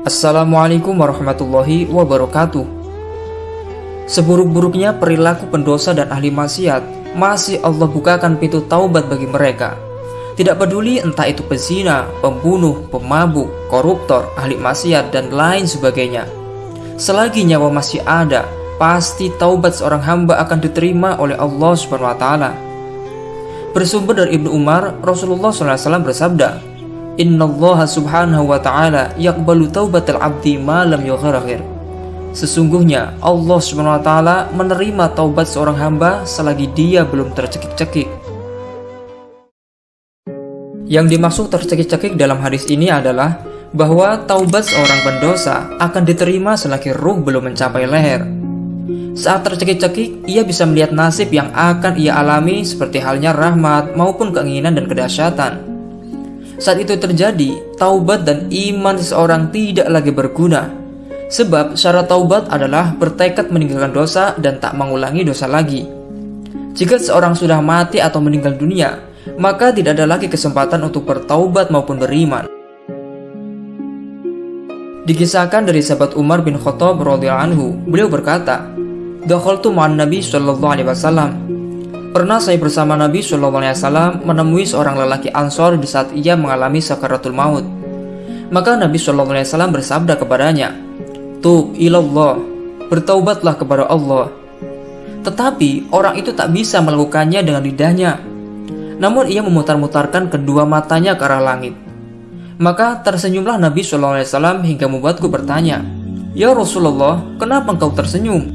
Assalamualaikum warahmatullahi wabarakatuh. Seburuk-buruknya perilaku pendosa dan ahli maksiat, masih Allah bukakan pintu taubat bagi mereka. Tidak peduli entah itu pezina, pembunuh, pemabuk, koruptor, ahli maksiat, dan lain sebagainya. Selagi nyawa masih ada, pasti taubat seorang hamba akan diterima oleh Allah taala. Bersumber dari Ibnu Umar, Rasulullah SAW bersabda, Innallaha subhanahu wa ta'ala yakbalu taubatal abdi ma lam yugharghir. Sesungguhnya Allah subhanahu wa ta'ala menerima taubat seorang hamba selagi dia belum tercekik-cekik. Yang dimaksud tercekik-cekik dalam hadis ini adalah bahwa taubat seorang pendosa akan diterima selagi ruh belum mencapai leher. Saat tercekik-cekik, ia bisa melihat nasib yang akan ia alami seperti halnya rahmat maupun keinginan dan kedahsyatan. Saat itu terjadi, taubat dan iman seseorang tidak lagi berguna. Sebab syarat taubat adalah bertekad meninggalkan dosa dan tak mengulangi dosa lagi. Jika seorang sudah mati atau meninggal dunia, maka tidak ada lagi kesempatan untuk bertaubat maupun beriman. Dikisahkan dari sahabat Umar bin Khattab radhiyallahu anhu, beliau berkata, "Dakhaltu ma'an Nabi sallallahu alaihi wasallam Pernah saya bersama Nabi Shallallahu Alaihi Wasallam menemui seorang lelaki Ansor di saat ia mengalami sakaratul maut. Maka Nabi Shallallahu Alaihi Wasallam bersabda kepadanya, "Tub ilallah, bertaubatlah kepada Allah." Tetapi orang itu tak bisa melakukannya dengan lidahnya. Namun ia memutar-mutarkan kedua matanya ke arah langit. Maka tersenyumlah Nabi Shallallahu Alaihi Wasallam hingga membuatku bertanya, "Ya Rasulullah, kenapa engkau tersenyum?"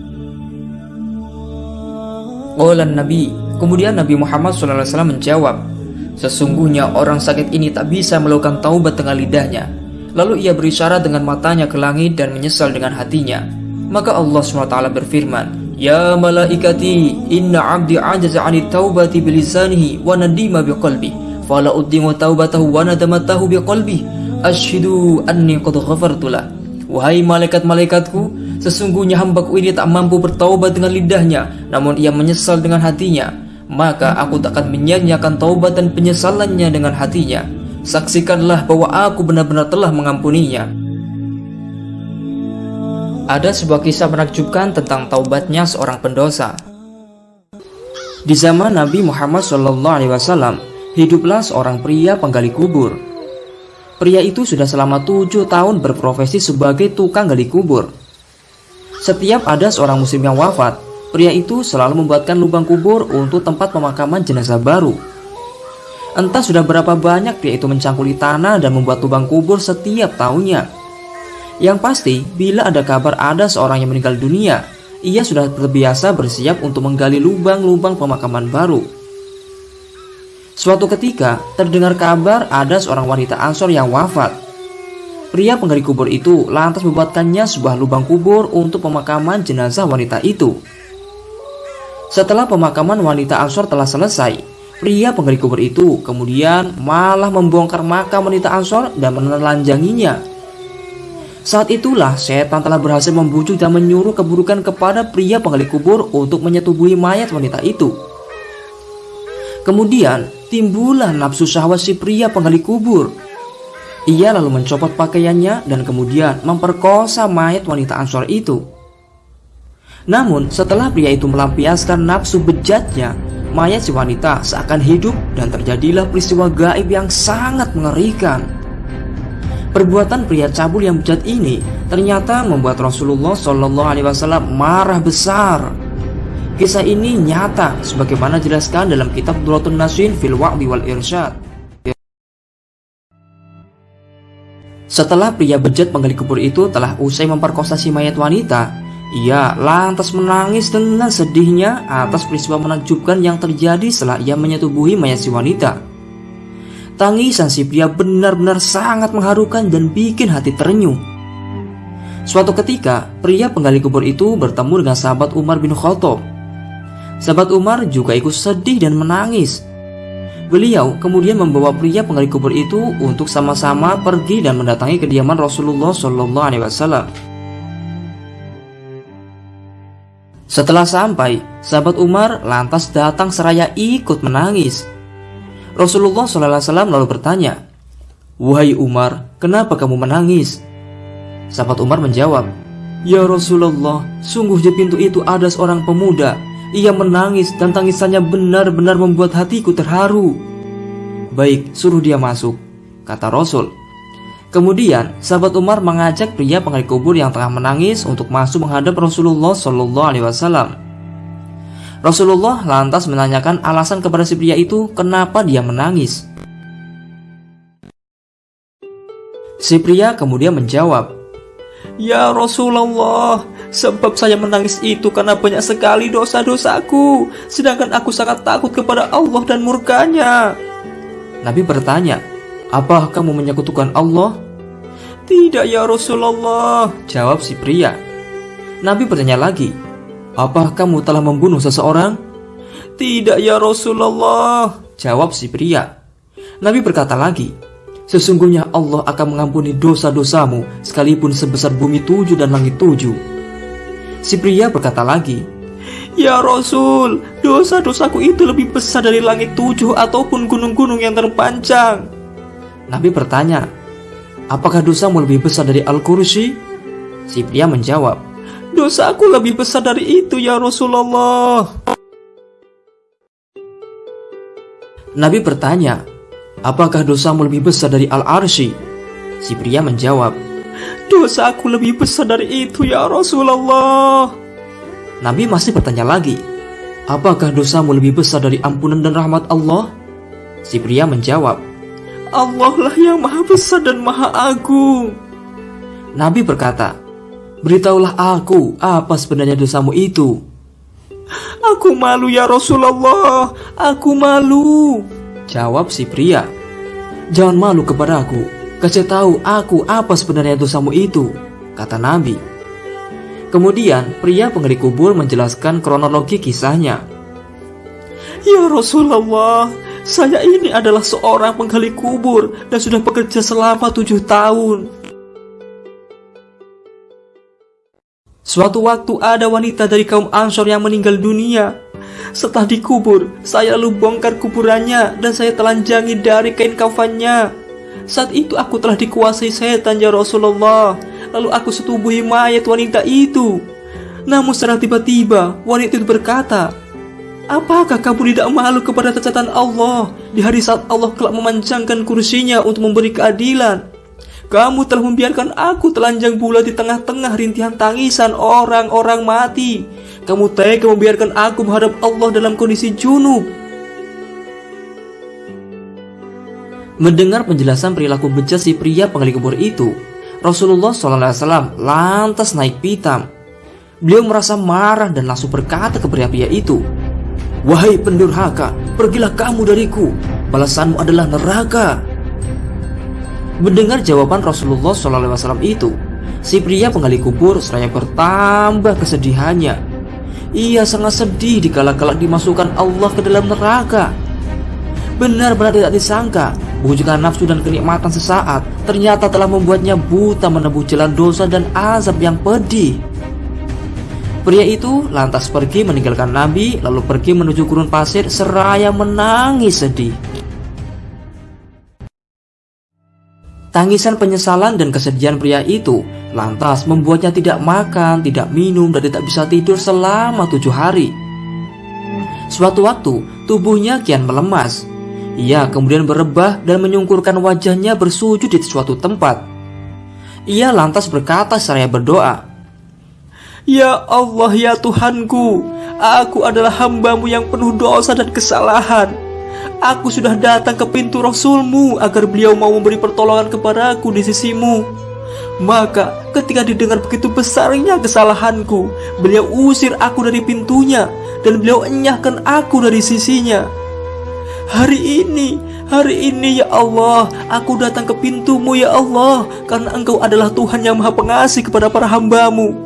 Olan Nabi Kemudian Nabi Muhammad SAW menjawab, Sesungguhnya orang sakit ini tak bisa melakukan taubat dengan lidahnya. Lalu ia berisyarat dengan matanya ke langit dan menyesal dengan hatinya. Maka Allah SWT berfirman, Ya malaikati, inna abdi ajaza ani taubati bilisanihi wa nadima biqalbi. Fala uddimu taubatahu wa nadamatahu biqalbi. Ashhidu anni qad ghafartulah. Wahai malaikat-malaikatku, sesungguhnya hambaku ini tak mampu bertaubat dengan lidahnya, namun ia menyesal dengan hatinya maka aku tak akan menyanyiakan taubat dan penyesalannya dengan hatinya. Saksikanlah bahwa aku benar-benar telah mengampuninya. Ada sebuah kisah menakjubkan tentang taubatnya seorang pendosa. Di zaman Nabi Muhammad SAW, hiduplah seorang pria penggali kubur. Pria itu sudah selama tujuh tahun berprofesi sebagai tukang gali kubur. Setiap ada seorang muslim yang wafat, Pria itu selalu membuatkan lubang kubur untuk tempat pemakaman jenazah baru. Entah sudah berapa banyak pria itu mencangkuli tanah dan membuat lubang kubur setiap tahunnya. Yang pasti, bila ada kabar ada seorang yang meninggal dunia, ia sudah terbiasa bersiap untuk menggali lubang-lubang pemakaman baru. Suatu ketika, terdengar kabar ada seorang wanita Ansor yang wafat. Pria penggali kubur itu lantas membuatkannya sebuah lubang kubur untuk pemakaman jenazah wanita itu. Setelah pemakaman wanita Ansor telah selesai, pria penggali kubur itu kemudian malah membongkar makam wanita Ansor dan menelanjanginya. Saat itulah setan telah berhasil membujuk dan menyuruh keburukan kepada pria penggali kubur untuk menyetubuhi mayat wanita itu. Kemudian timbullah nafsu syahwat si pria penggali kubur. Ia lalu mencopot pakaiannya dan kemudian memperkosa mayat wanita Ansor itu. Namun setelah pria itu melampiaskan nafsu bejatnya, mayat si wanita seakan hidup dan terjadilah peristiwa gaib yang sangat mengerikan. Perbuatan pria cabul yang bejat ini ternyata membuat Rasulullah Wasallam marah besar. Kisah ini nyata sebagaimana jelaskan dalam kitab Duratun Nasin fil Wa'di wal Irsyad. Setelah pria bejat penggali kubur itu telah usai memperkosa si mayat wanita, ia lantas menangis dengan sedihnya atas peristiwa menakjubkan yang terjadi setelah ia menyetubuhi mayat si wanita. Tangisan si pria benar-benar sangat mengharukan dan bikin hati terenyuh. Suatu ketika, pria penggali kubur itu bertemu dengan sahabat Umar bin Khattab. Sahabat Umar juga ikut sedih dan menangis. Beliau kemudian membawa pria penggali kubur itu untuk sama-sama pergi dan mendatangi kediaman Rasulullah Shallallahu Alaihi Wasallam. Setelah sampai, sahabat Umar lantas datang seraya ikut menangis. Rasulullah SAW lalu bertanya, Wahai Umar, kenapa kamu menangis? Sahabat Umar menjawab, Ya Rasulullah, sungguh di pintu itu ada seorang pemuda. Ia menangis dan tangisannya benar-benar membuat hatiku terharu. Baik, suruh dia masuk, kata Rasul. Kemudian, sahabat Umar mengajak pria penggali kubur yang tengah menangis untuk masuk menghadap Rasulullah Shallallahu Alaihi Wasallam. Rasulullah lantas menanyakan alasan kepada si pria itu kenapa dia menangis. Si pria kemudian menjawab, Ya Rasulullah, sebab saya menangis itu karena banyak sekali dosa-dosaku, sedangkan aku sangat takut kepada Allah dan murkanya. Nabi bertanya, apa kamu menyekutukan Allah? Tidak ya Rasulullah, jawab si pria. Nabi bertanya lagi, apa kamu telah membunuh seseorang? Tidak ya Rasulullah, jawab si pria. Nabi berkata lagi, Sesungguhnya Allah akan mengampuni dosa-dosamu sekalipun sebesar bumi tujuh dan langit tujuh. Si pria berkata lagi, Ya Rasul, dosa-dosaku itu lebih besar dari langit tujuh ataupun gunung-gunung yang terpanjang. Nabi bertanya, Apakah dosamu lebih besar dari Al-Kursi? Si pria menjawab, Dosaku lebih besar dari itu ya Rasulullah. Nabi bertanya, Apakah dosamu lebih besar dari Al-Arsy? Si pria menjawab, Dosaku lebih besar dari itu ya Rasulullah. Nabi masih bertanya lagi, Apakah dosamu lebih besar dari ampunan dan rahmat Allah? Si pria menjawab, Allah lah yang maha besar dan maha agung. Nabi berkata, Beritahulah aku apa sebenarnya dosamu itu. Aku malu ya Rasulullah, aku malu. Jawab si pria. Jangan malu kepada aku, kasih tahu aku apa sebenarnya dosamu itu, kata Nabi. Kemudian pria penggali kubur menjelaskan kronologi kisahnya. Ya Rasulullah, saya ini adalah seorang penggali kubur dan sudah bekerja selama tujuh tahun. Suatu waktu ada wanita dari kaum Ansor yang meninggal dunia setelah dikubur, saya lalu bongkar kuburannya dan saya telanjangi dari kain kafannya. Saat itu aku telah dikuasai setan ya Rasulullah. Lalu aku setubuhi mayat wanita itu. Namun secara tiba-tiba wanita itu berkata, Apakah kamu tidak malu kepada catatan Allah di hari saat Allah kelak memanjangkan kursinya untuk memberi keadilan? Kamu telah membiarkan aku telanjang bulat di tengah-tengah rintihan tangisan orang-orang mati kamu tega membiarkan aku menghadap Allah dalam kondisi junub. Mendengar penjelasan perilaku bejat si pria penggali kubur itu, Rasulullah SAW lantas naik pitam. Beliau merasa marah dan langsung berkata ke pria-pria itu, Wahai pendurhaka, pergilah kamu dariku, balasanmu adalah neraka. Mendengar jawaban Rasulullah SAW itu, si pria penggali kubur seraya bertambah kesedihannya ia sangat sedih dikala-kala dimasukkan Allah ke dalam neraka. Benar-benar tidak disangka, bujukan nafsu dan kenikmatan sesaat ternyata telah membuatnya buta menempuh jalan dosa dan azab yang pedih. Pria itu lantas pergi meninggalkan Nabi lalu pergi menuju gurun pasir seraya menangis sedih. Tangisan penyesalan dan kesedihan pria itu lantas membuatnya tidak makan, tidak minum, dan tidak bisa tidur selama tujuh hari. Suatu waktu, tubuhnya kian melemas. Ia kemudian berebah dan menyungkurkan wajahnya bersujud di suatu tempat. Ia lantas berkata seraya berdoa, Ya Allah ya Tuhanku, aku adalah hambamu yang penuh dosa dan kesalahan. Aku sudah datang ke pintu Rasulmu agar beliau mau memberi pertolongan kepadaku di sisimu. Maka ketika didengar begitu besarnya kesalahanku, beliau usir aku dari pintunya dan beliau enyahkan aku dari sisinya. Hari ini, hari ini ya Allah, aku datang ke pintumu ya Allah, karena engkau adalah Tuhan yang maha pengasih kepada para hambamu.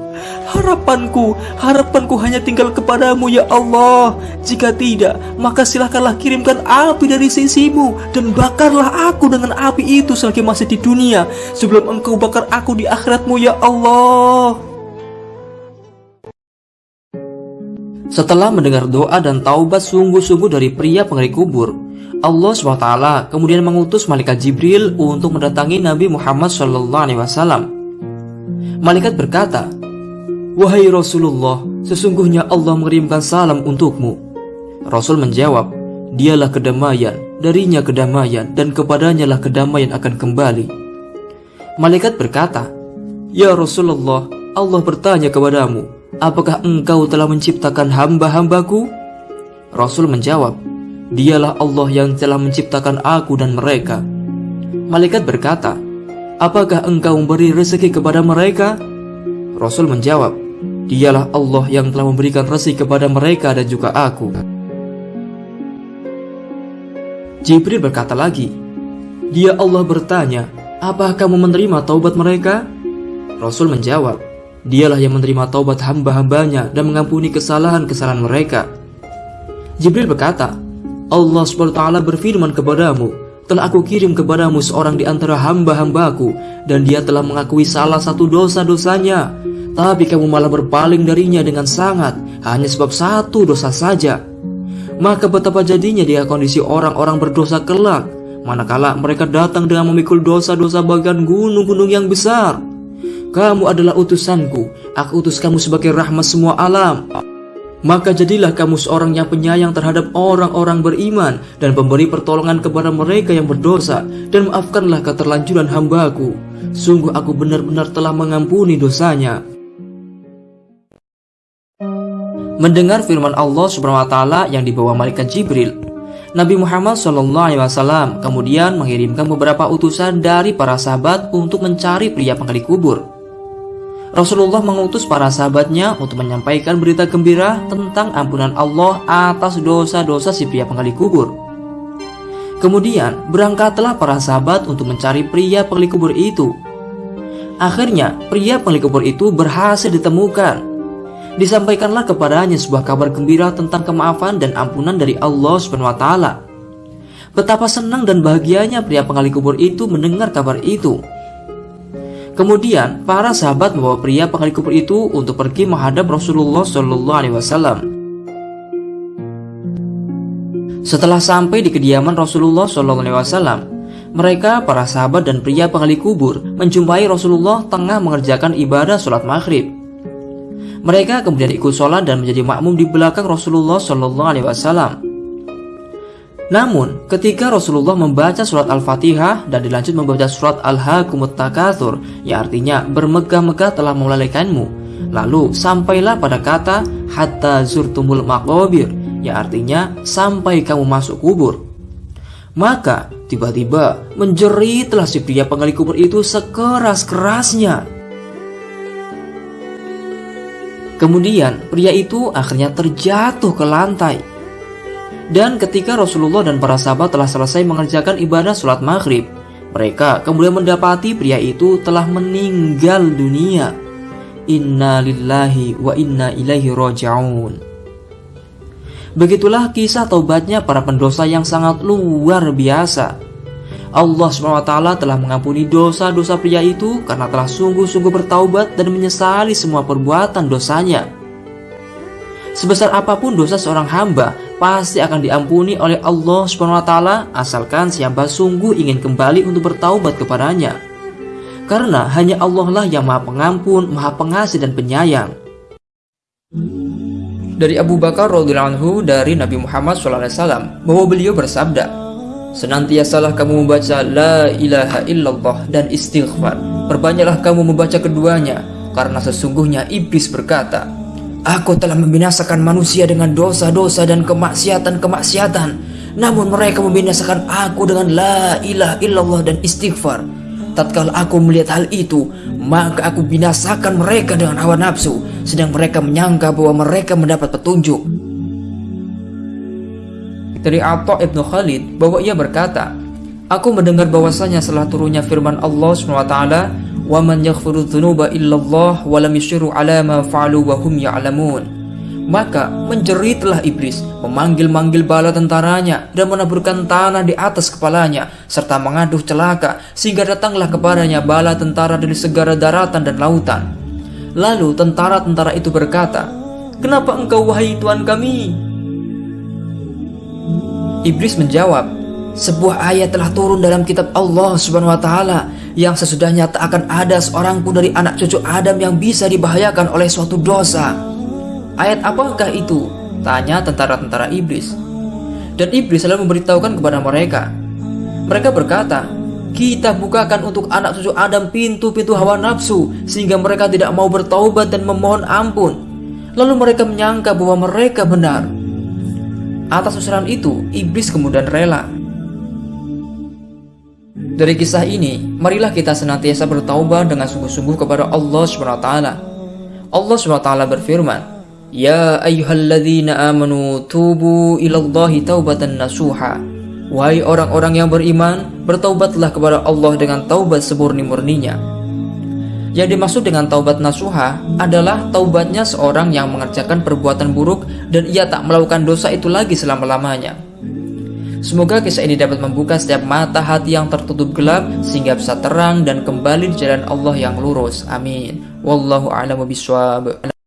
Harapanku, harapanku hanya tinggal kepadamu ya Allah. Jika tidak, maka silahkanlah kirimkan api dari sisimu Dan bakarlah aku dengan api itu selagi masih di dunia Sebelum engkau bakar aku di akhiratmu ya Allah. Setelah mendengar doa dan taubat sungguh-sungguh dari pria pengeri kubur Allah SWT kemudian mengutus malaikat Jibril untuk mendatangi Nabi Muhammad SAW Malaikat berkata, Wahai Rasulullah, sesungguhnya Allah mengirimkan salam untukmu. Rasul menjawab, Dialah kedamaian, darinya kedamaian, dan kepadanya lah kedamaian akan kembali. Malaikat berkata, Ya Rasulullah, Allah bertanya kepadamu, apakah engkau telah menciptakan hamba-hambaku? Rasul menjawab, Dialah Allah yang telah menciptakan aku dan mereka. Malaikat berkata, Apakah engkau memberi rezeki kepada mereka? Rasul menjawab, Dialah Allah yang telah memberikan rezeki kepada mereka dan juga aku. Jibril berkata lagi, Dia Allah bertanya, Apakah kamu menerima taubat mereka? Rasul menjawab, Dialah yang menerima taubat hamba-hambanya dan mengampuni kesalahan-kesalahan mereka. Jibril berkata, Allah SWT berfirman kepadamu, telah aku kirim kepadamu seorang di antara hamba-hambaku dan dia telah mengakui salah satu dosa-dosanya tapi kamu malah berpaling darinya dengan sangat hanya sebab satu dosa saja. Maka betapa jadinya dia kondisi orang-orang berdosa kelak, manakala mereka datang dengan memikul dosa-dosa bagian gunung-gunung yang besar. Kamu adalah utusanku, aku utus kamu sebagai rahmat semua alam. Maka jadilah kamu seorang yang penyayang terhadap orang-orang beriman dan pemberi pertolongan kepada mereka yang berdosa dan maafkanlah keterlanjuran hambaku. Sungguh aku benar-benar telah mengampuni dosanya. Mendengar firman Allah Subhanahu wa taala yang dibawa malaikat Jibril, Nabi Muhammad SAW kemudian mengirimkan beberapa utusan dari para sahabat untuk mencari pria penggali kubur. Rasulullah mengutus para sahabatnya untuk menyampaikan berita gembira tentang ampunan Allah atas dosa-dosa si pria penggali kubur. Kemudian berangkatlah para sahabat untuk mencari pria penggali kubur itu. Akhirnya pria penggali kubur itu berhasil ditemukan disampaikanlah kepadanya sebuah kabar gembira tentang kemaafan dan ampunan dari Allah Subhanahu wa taala. Betapa senang dan bahagianya pria penggali kubur itu mendengar kabar itu. Kemudian, para sahabat membawa pria penggali kubur itu untuk pergi menghadap Rasulullah Shallallahu alaihi wasallam. Setelah sampai di kediaman Rasulullah Shallallahu alaihi wasallam, mereka, para sahabat dan pria penggali kubur, menjumpai Rasulullah tengah mengerjakan ibadah sholat maghrib. Mereka kemudian ikut sholat dan menjadi makmum di belakang Rasulullah Shallallahu Alaihi Wasallam. Namun, ketika Rasulullah membaca surat Al-Fatihah dan dilanjut membaca surat Al-Hakumut Takathur, yang artinya bermegah-megah telah melalaikanmu, lalu sampailah pada kata hatta zurtumul maqabir, yang artinya sampai kamu masuk kubur. Maka tiba-tiba menjeritlah si pria penggali kubur itu sekeras-kerasnya Kemudian pria itu akhirnya terjatuh ke lantai. Dan ketika Rasulullah dan para sahabat telah selesai mengerjakan ibadah sholat maghrib, mereka kemudian mendapati pria itu telah meninggal dunia. Inna lillahi wa inna ilaihi rojaun. Begitulah kisah taubatnya para pendosa yang sangat luar biasa. Allah SWT telah mengampuni dosa-dosa pria itu karena telah sungguh-sungguh bertaubat dan menyesali semua perbuatan dosanya. Sebesar apa pun dosa seorang hamba pasti akan diampuni oleh Allah SWT asalkan siapa sungguh ingin kembali untuk bertaubat kepadanya. Karena hanya Allah lah yang maha pengampun, maha pengasih dan penyayang. Dari Abu Bakar radhiyallahu anhu dari Nabi Muhammad SAW bahwa beliau bersabda, Senantiasalah kamu membaca La ilaha illallah dan istighfar Perbanyaklah kamu membaca keduanya Karena sesungguhnya iblis berkata Aku telah membinasakan manusia dengan dosa-dosa dan kemaksiatan-kemaksiatan. Namun mereka membinasakan aku dengan La ilaha illallah dan istighfar. Tatkala aku melihat hal itu Maka aku binasakan mereka dengan hawa nafsu Sedang mereka menyangka bahwa mereka mendapat petunjuk. Dari Atta ibnu Khalid bahwa ia berkata, Aku mendengar bahwasanya setelah turunnya firman Allah SWT, "Wa man yaghfiru dzunuba illallah wa lam yushiru ala ma fa'alu wa hum ya'lamun." Maka menjeritlah iblis, memanggil-manggil bala tentaranya dan menaburkan tanah di atas kepalanya serta mengaduh celaka sehingga datanglah kepadanya bala tentara dari segala daratan dan lautan. Lalu tentara-tentara itu berkata, "Kenapa engkau wahai Tuhan kami Iblis menjawab, sebuah ayat telah turun dalam kitab Allah Subhanahu wa taala yang sesudahnya tak akan ada seorang pun dari anak cucu Adam yang bisa dibahayakan oleh suatu dosa. Ayat apakah itu? Tanya tentara-tentara iblis. Dan iblis selalu memberitahukan kepada mereka. Mereka berkata, kita bukakan untuk anak cucu Adam pintu-pintu hawa nafsu sehingga mereka tidak mau bertaubat dan memohon ampun. Lalu mereka menyangka bahwa mereka benar. Atas usulan itu, iblis kemudian rela. Dari kisah ini, marilah kita senantiasa bertaubat dengan sungguh-sungguh kepada Allah SWT. Allah SWT berfirman, Ya ayyuhalladzina amanu tubu ilallahi taubatan nasuha. Wahai orang-orang yang beriman, bertaubatlah kepada Allah dengan taubat semurni-murninya. Yang dimaksud dengan taubat nasuha adalah taubatnya seorang yang mengerjakan perbuatan buruk dan ia tak melakukan dosa itu lagi selama-lamanya. Semoga kisah ini dapat membuka setiap mata hati yang tertutup gelap sehingga bisa terang dan kembali di jalan Allah yang lurus. Amin. Wallahu a'lamu bishawab.